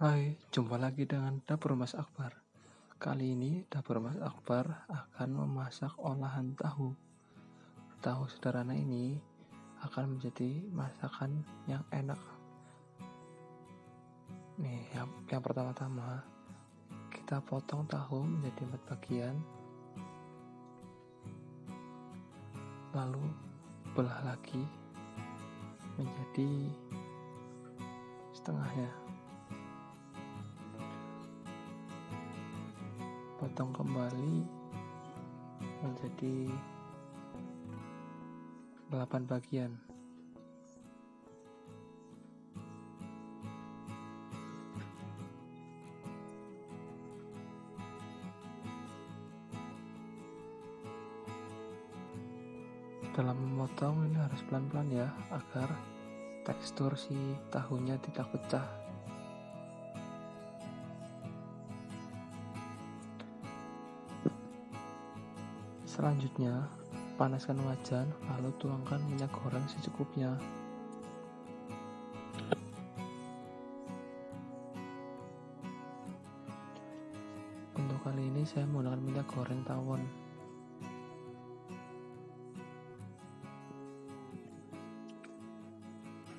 Hai, jumpa lagi dengan Dapur Mas Akbar. Kali ini Dapur Mas Akbar akan memasak olahan tahu. Tahu sederhana ini akan menjadi masakan yang enak. Nih, yang, yang pertama-tama kita potong tahu menjadi empat bagian. Lalu belah lagi menjadi setengahnya. Potong kembali menjadi 8 bagian. Dalam memotong ini harus pelan-pelan ya agar tekstur si tahunya tidak pecah Selanjutnya, panaskan wajan, lalu tuangkan minyak goreng secukupnya. Untuk kali ini saya menggunakan minyak goreng tawon.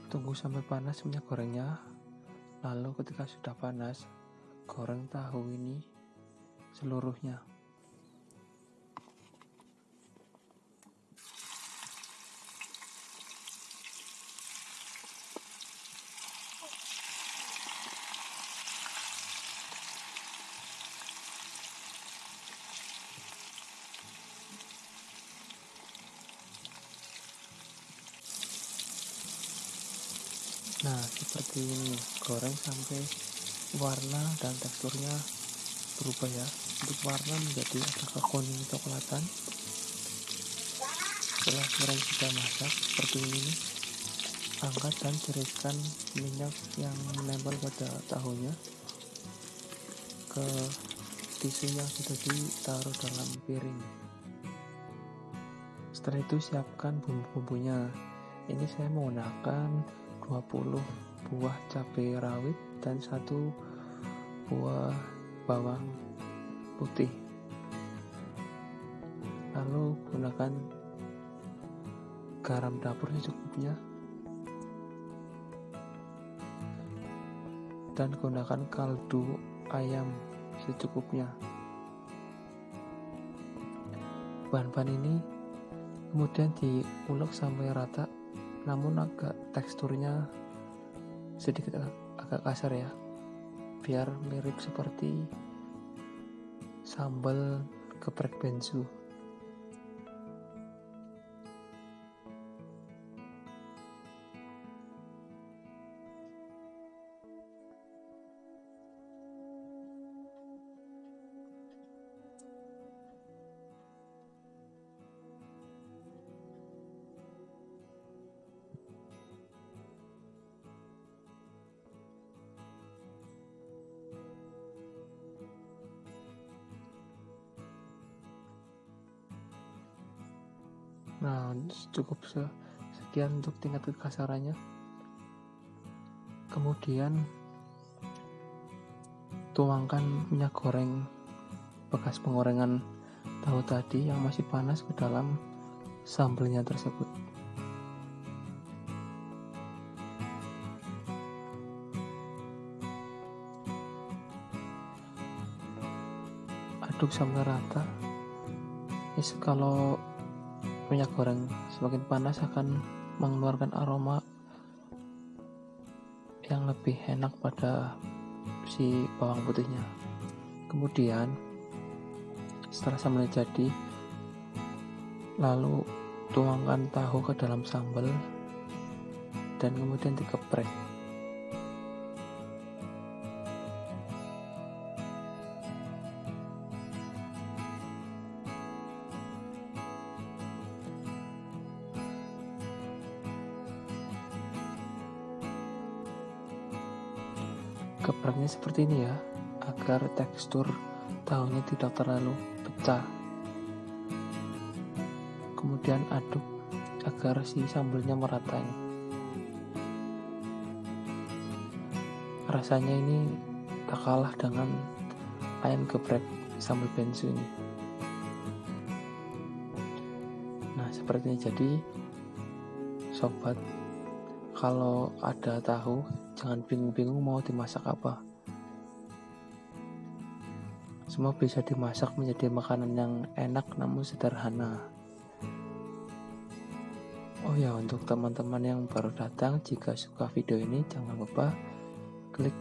Tunggu sampai panas minyak gorengnya, lalu ketika sudah panas, goreng tahu ini seluruhnya. Nah, seperti ini, goreng sampai warna dan teksturnya berubah ya. Untuk warna menjadi agak kekuning coklatan. Setelah goreng sudah masak seperti ini angkat dan tiriskan minyak yang menempel pada tahunya ke tisu yang sudah ditaruh dalam piring. Setelah itu siapkan bumbu-bumbunya. Ini saya menggunakan 20 buah cabai rawit dan satu buah bawang putih. Lalu gunakan garam dapur secukupnya. Dan gunakan kaldu ayam secukupnya. Bahan-bahan ini kemudian diulek sampai rata namun agak teksturnya sedikit agak kasar ya. Biar mirip seperti sambal geprek bensu Nah, cukup sekian untuk tingkat kekasarannya. Kemudian tuangkan minyak goreng bekas penggorengan tahu tadi yang masih panas ke dalam sambelnya tersebut. Aduk sampai rata. Yes, kalau minyak goreng semakin panas akan mengeluarkan aroma yang lebih enak pada si bawang putihnya. Kemudian setelah sambal jadi lalu tuangkan tahu ke dalam sambal dan kemudian dikeprek Gepraknya seperti ini ya, agar tekstur tahunya tidak terlalu pecah. Kemudian aduk agar si sambelnya merata. Rasanya ini tak kalah dengan ayam geprek sambal bensu ini nah seperti ini jadi sobat kalau ada tahu jangan bingung-bingung mau dimasak apa. Semua bisa dimasak menjadi makanan yang enak namun sederhana. Oh ya untuk teman-teman yang baru datang jika suka video ini jangan lupa klik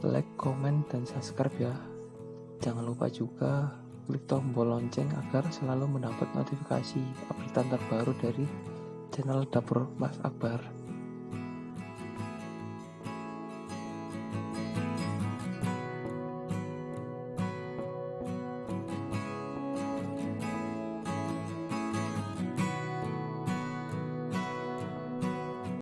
like, comment, dan subscribe ya. Jangan lupa juga klik tombol lonceng agar selalu mendapat notifikasi update terbaru dari channel dapur Mas Akbar